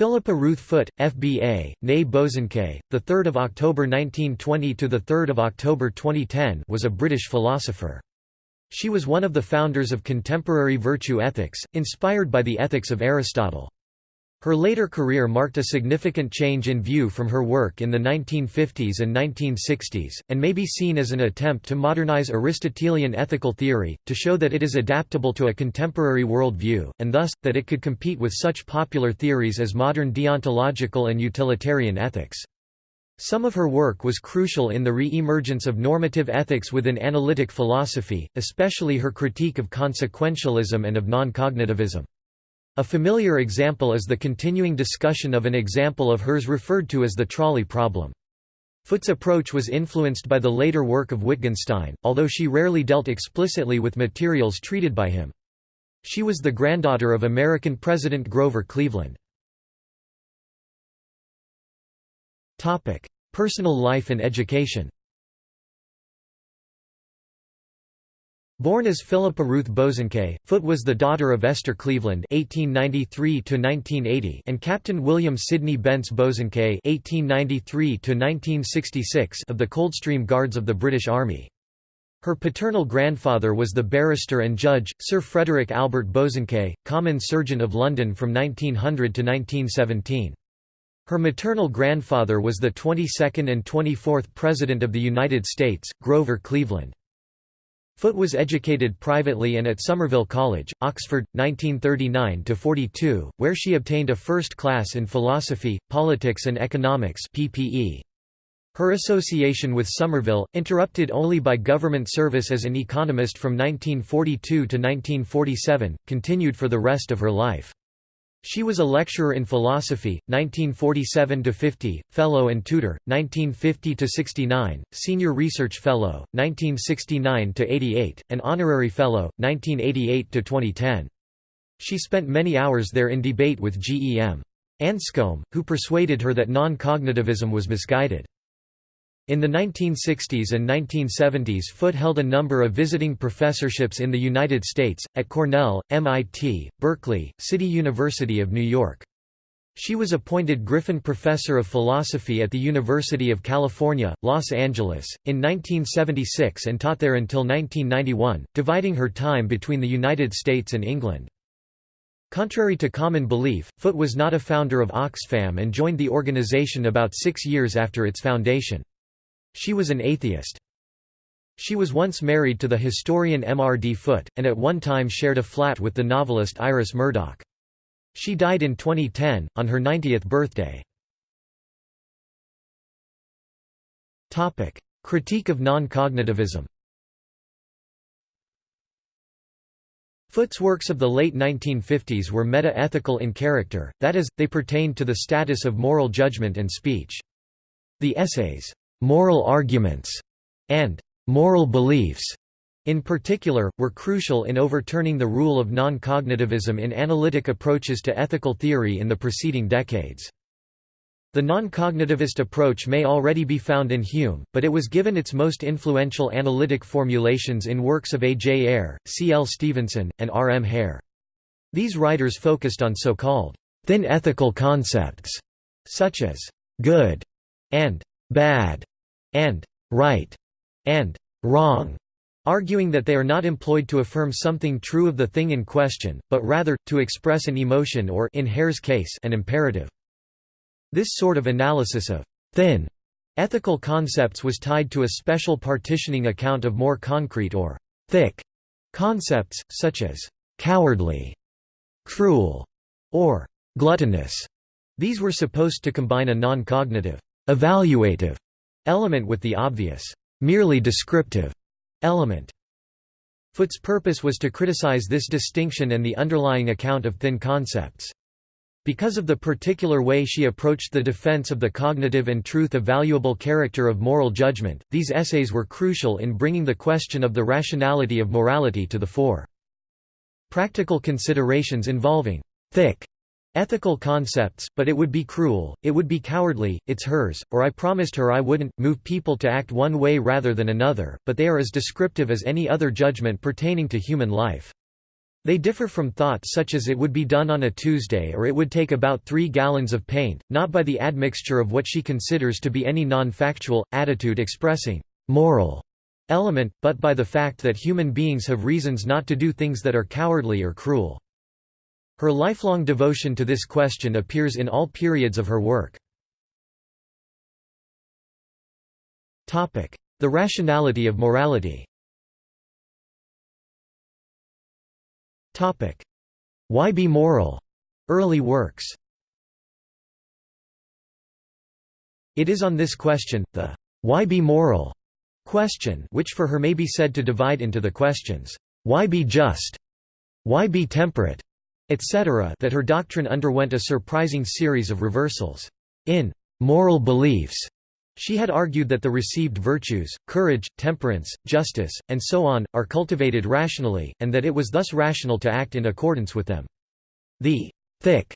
Philippa Ruth Foot, FBA, née Bosanquet, 3 October 1920 – to 3 October 2010 was a British philosopher. She was one of the founders of contemporary virtue ethics, inspired by the ethics of Aristotle. Her later career marked a significant change in view from her work in the 1950s and 1960s, and may be seen as an attempt to modernize Aristotelian ethical theory, to show that it is adaptable to a contemporary world view, and thus, that it could compete with such popular theories as modern deontological and utilitarian ethics. Some of her work was crucial in the re-emergence of normative ethics within analytic philosophy, especially her critique of consequentialism and of non-cognitivism. A familiar example is the continuing discussion of an example of hers referred to as the trolley problem. Foot's approach was influenced by the later work of Wittgenstein, although she rarely dealt explicitly with materials treated by him. She was the granddaughter of American President Grover Cleveland. Personal life and education Born as Philippa Ruth Bosanquet, Foot was the daughter of Esther Cleveland (1893–1980) and Captain William Sidney Bence Bosanquet (1893–1966) of the Coldstream Guards of the British Army. Her paternal grandfather was the barrister and judge, Sir Frederick Albert Bosanquet, Common Serjeant of London from 1900 to 1917. Her maternal grandfather was the 22nd and 24th President of the United States, Grover Cleveland. Foot was educated privately and at Somerville College, Oxford, 1939–42, where she obtained a first class in philosophy, politics and economics PPE. Her association with Somerville, interrupted only by government service as an economist from 1942 to 1947, continued for the rest of her life. She was a lecturer in philosophy, 1947–50, fellow and tutor, 1950–69, senior research fellow, 1969–88, and honorary fellow, 1988–2010. She spent many hours there in debate with G. E. M. Anscombe, who persuaded her that non-cognitivism was misguided. In the 1960s and 1970s Foot held a number of visiting professorships in the United States, at Cornell, MIT, Berkeley, City University of New York. She was appointed Griffin Professor of Philosophy at the University of California, Los Angeles, in 1976 and taught there until 1991, dividing her time between the United States and England. Contrary to common belief, Foot was not a founder of Oxfam and joined the organization about six years after its foundation. She was an atheist. She was once married to the historian M. R. D. Foot, and at one time shared a flat with the novelist Iris Murdoch. She died in 2010, on her 90th birthday. Critique of non-cognitivism Foot's works of the late 1950s were meta-ethical in character, that is, they pertained to the status of moral judgment and speech. The essays, moral arguments, and moral beliefs, in particular, were crucial in overturning the rule of non-cognitivism in analytic approaches to ethical theory in the preceding decades. The non-cognitivist approach may already be found in Hume, but it was given its most influential analytic formulations in works of A. J. Ayer, C. L. Stevenson, and R. M. Hare. These writers focused on so-called thin ethical concepts, such as good and bad, and right, and wrong, arguing that they are not employed to affirm something true of the thing in question, but rather, to express an emotion or in Hare's case, an imperative. This sort of analysis of thin ethical concepts was tied to a special partitioning account of more concrete or thick concepts, such as cowardly, cruel, or gluttonous. These were supposed to combine a non-cognitive, evaluative element with the obvious, merely descriptive element. Foot's purpose was to criticize this distinction and the underlying account of thin concepts. Because of the particular way she approached the defense of the cognitive and truth-evaluable character of moral judgment, these essays were crucial in bringing the question of the rationality of morality to the fore. Practical considerations involving thick ethical concepts, but it would be cruel, it would be cowardly, it's hers, or I promised her I wouldn't, move people to act one way rather than another, but they are as descriptive as any other judgment pertaining to human life. They differ from thought such as it would be done on a Tuesday or it would take about three gallons of paint, not by the admixture of what she considers to be any non-factual, attitude expressing moral element, but by the fact that human beings have reasons not to do things that are cowardly or cruel. Her lifelong devotion to this question appears in all periods of her work. The rationality of morality Why be moral? Early works It is on this question, the why be moral question which for her may be said to divide into the questions, why be just? Why be temperate? Etc. that her doctrine underwent a surprising series of reversals. In moral beliefs, she had argued that the received virtues, courage, temperance, justice, and so on, are cultivated rationally, and that it was thus rational to act in accordance with them. The thick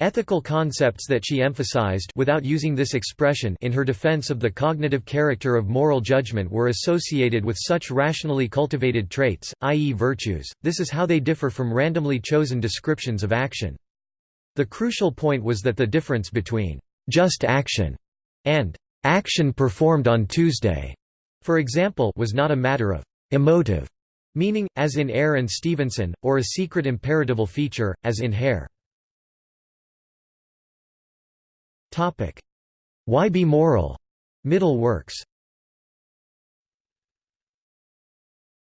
ethical concepts that she emphasized without using this expression in her defense of the cognitive character of moral judgment were associated with such rationally cultivated traits, i.e. virtues, this is how they differ from randomly chosen descriptions of action. The crucial point was that the difference between just action and action performed on Tuesday, for example, was not a matter of emotive meaning, as in Ayer and Stevenson, or a secret imperatival feature, as in Hare. Why be moral? Middle works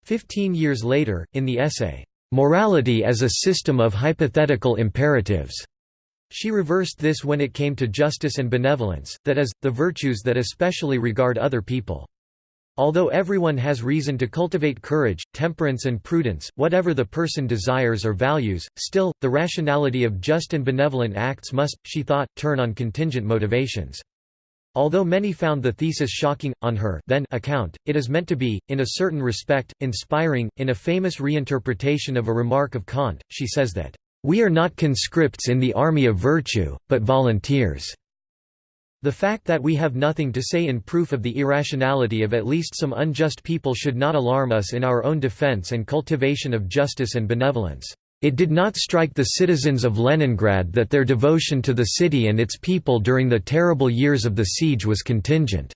Fifteen years later, in the essay, "'Morality as a System of Hypothetical Imperatives' She reversed this when it came to justice and benevolence, that is, the virtues that especially regard other people. Although everyone has reason to cultivate courage, temperance and prudence, whatever the person desires or values, still, the rationality of just and benevolent acts must, she thought, turn on contingent motivations. Although many found the thesis shocking, on her then account, it is meant to be, in a certain respect, inspiring. In a famous reinterpretation of a remark of Kant, she says that, we are not conscripts in the army of virtue, but volunteers. The fact that we have nothing to say in proof of the irrationality of at least some unjust people should not alarm us in our own defense and cultivation of justice and benevolence. It did not strike the citizens of Leningrad that their devotion to the city and its people during the terrible years of the siege was contingent.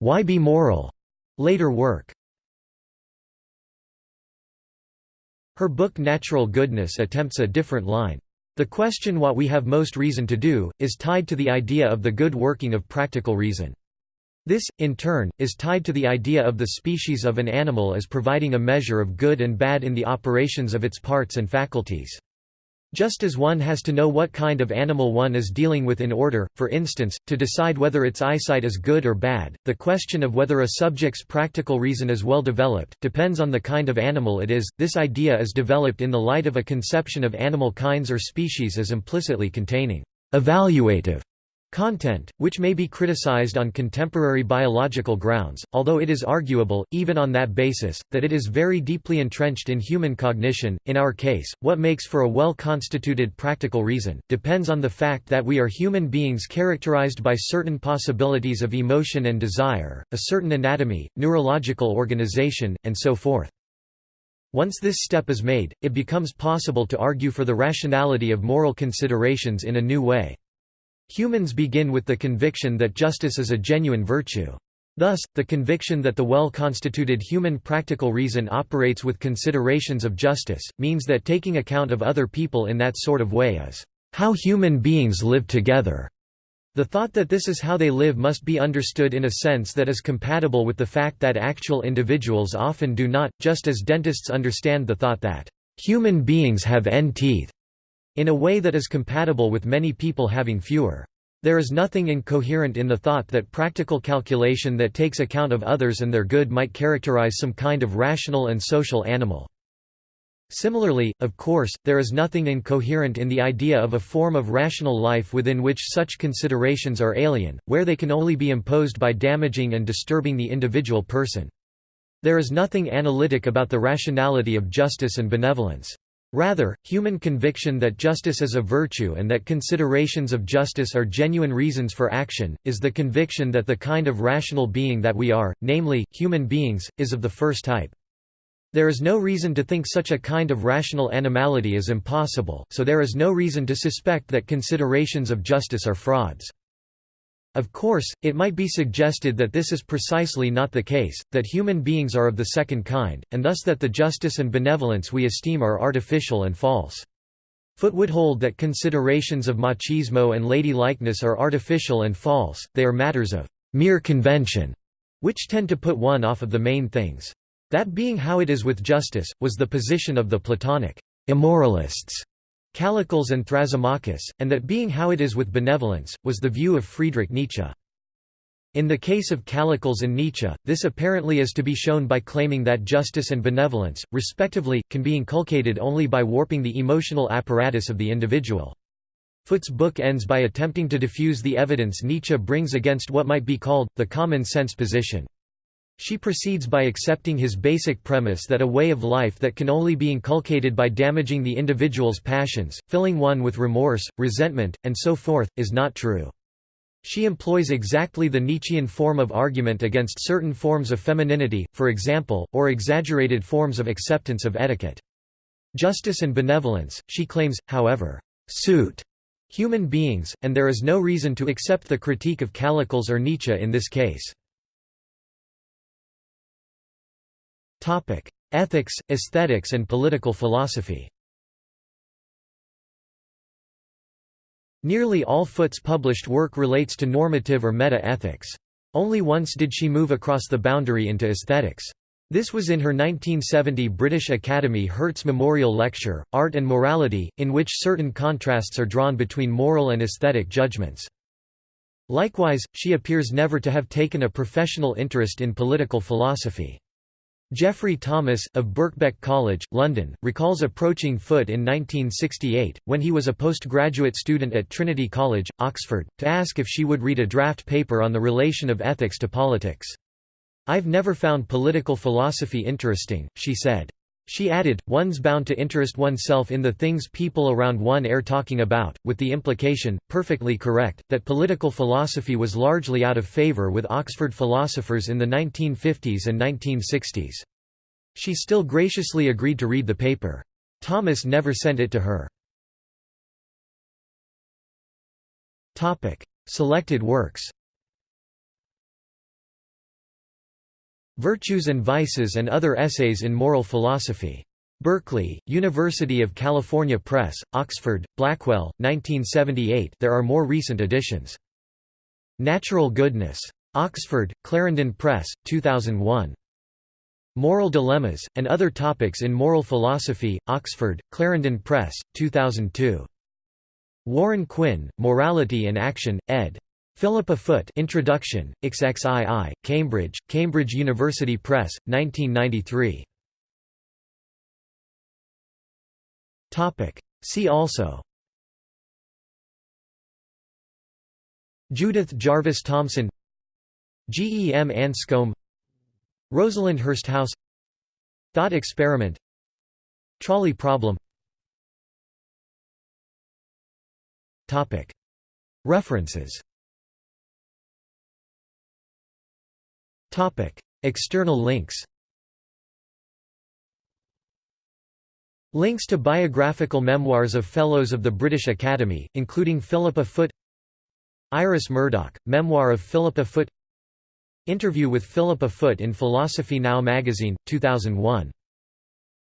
Why be moral? Later work Her book Natural Goodness attempts a different line. The question what we have most reason to do, is tied to the idea of the good working of practical reason. This, in turn, is tied to the idea of the species of an animal as providing a measure of good and bad in the operations of its parts and faculties. Just as one has to know what kind of animal one is dealing with in order, for instance, to decide whether its eyesight is good or bad, the question of whether a subject's practical reason is well developed, depends on the kind of animal it is. This idea is developed in the light of a conception of animal kinds or species as implicitly containing evaluative Content, which may be criticized on contemporary biological grounds, although it is arguable, even on that basis, that it is very deeply entrenched in human cognition. In our case, what makes for a well constituted practical reason, depends on the fact that we are human beings characterized by certain possibilities of emotion and desire, a certain anatomy, neurological organization, and so forth. Once this step is made, it becomes possible to argue for the rationality of moral considerations in a new way. Humans begin with the conviction that justice is a genuine virtue. Thus, the conviction that the well-constituted human practical reason operates with considerations of justice, means that taking account of other people in that sort of way is how human beings live together. The thought that this is how they live must be understood in a sense that is compatible with the fact that actual individuals often do not, just as dentists understand the thought that human beings have n teeth in a way that is compatible with many people having fewer. There is nothing incoherent in the thought that practical calculation that takes account of others and their good might characterize some kind of rational and social animal. Similarly, of course, there is nothing incoherent in the idea of a form of rational life within which such considerations are alien, where they can only be imposed by damaging and disturbing the individual person. There is nothing analytic about the rationality of justice and benevolence. Rather, human conviction that justice is a virtue and that considerations of justice are genuine reasons for action, is the conviction that the kind of rational being that we are, namely, human beings, is of the first type. There is no reason to think such a kind of rational animality is impossible, so there is no reason to suspect that considerations of justice are frauds. Of course, it might be suggested that this is precisely not the case, that human beings are of the second kind, and thus that the justice and benevolence we esteem are artificial and false. Foot would hold that considerations of machismo and lady-likeness are artificial and false, they are matters of mere convention, which tend to put one off of the main things. That being how it is with justice, was the position of the Platonic immoralists, Callicles and Thrasymachus, and that being how it is with benevolence, was the view of Friedrich Nietzsche. In the case of Callicles and Nietzsche, this apparently is to be shown by claiming that justice and benevolence, respectively, can be inculcated only by warping the emotional apparatus of the individual. Foot's book ends by attempting to diffuse the evidence Nietzsche brings against what might be called, the common-sense position. She proceeds by accepting his basic premise that a way of life that can only be inculcated by damaging the individual's passions, filling one with remorse, resentment, and so forth, is not true. She employs exactly the Nietzschean form of argument against certain forms of femininity, for example, or exaggerated forms of acceptance of etiquette. Justice and benevolence, she claims, however, suit human beings, and there is no reason to accept the critique of Callicles or Nietzsche in this case. Ethics, aesthetics and political philosophy Nearly all Foot's published work relates to normative or meta-ethics. Only once did she move across the boundary into aesthetics. This was in her 1970 British Academy Hertz Memorial Lecture, Art and Morality, in which certain contrasts are drawn between moral and aesthetic judgments. Likewise, she appears never to have taken a professional interest in political philosophy. Geoffrey Thomas, of Birkbeck College, London, recalls approaching Foot in 1968, when he was a postgraduate student at Trinity College, Oxford, to ask if she would read a draft paper on the relation of ethics to politics. I've never found political philosophy interesting, she said. She added, one's bound to interest oneself in the things people around one are talking about, with the implication, perfectly correct, that political philosophy was largely out of favor with Oxford philosophers in the 1950s and 1960s. She still graciously agreed to read the paper. Thomas never sent it to her. Selected works Virtues and Vices and Other Essays in Moral Philosophy. Berkeley, University of California Press, Oxford, Blackwell, 1978 there are more recent editions. Natural Goodness. Oxford, Clarendon Press, 2001. Moral Dilemmas, and Other Topics in Moral Philosophy, Oxford, Clarendon Press, 2002. Warren Quinn, Morality and Action, ed. Philippa Foot Introduction, XXII, Cambridge, Cambridge University Press, 1993. See also Judith Jarvis Thomson G. E. M. Anscombe Rosalind Hursthouse Thought experiment Trolley problem References External links Links to biographical memoirs of Fellows of the British Academy, including Philippa Foot Iris Murdoch, Memoir of Philippa Foot Interview with Philippa Foot in Philosophy Now magazine, 2001.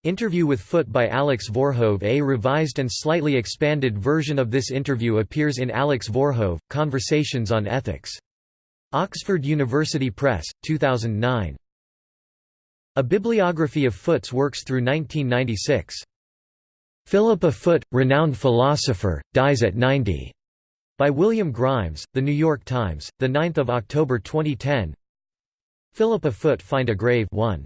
Interview with Foot by Alex Voorhoeve A revised and slightly expanded version of this interview appears in Alex Voorhoeve, Conversations on Ethics. Oxford University Press, 2009. A bibliography of Foot's works through 1996. Philippa Foot, renowned philosopher, dies at 90. By William Grimes, The New York Times, 9 October 2010 Philippa Foot Find a Grave 1.